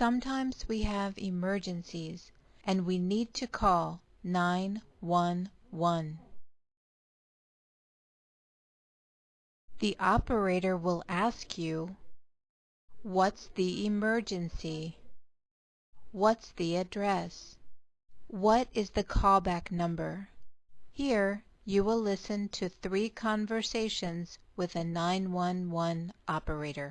Sometimes we have emergencies and we need to call 911. The operator will ask you, What's the emergency? What's the address? What is the callback number? Here you will listen to three conversations with a 911 operator.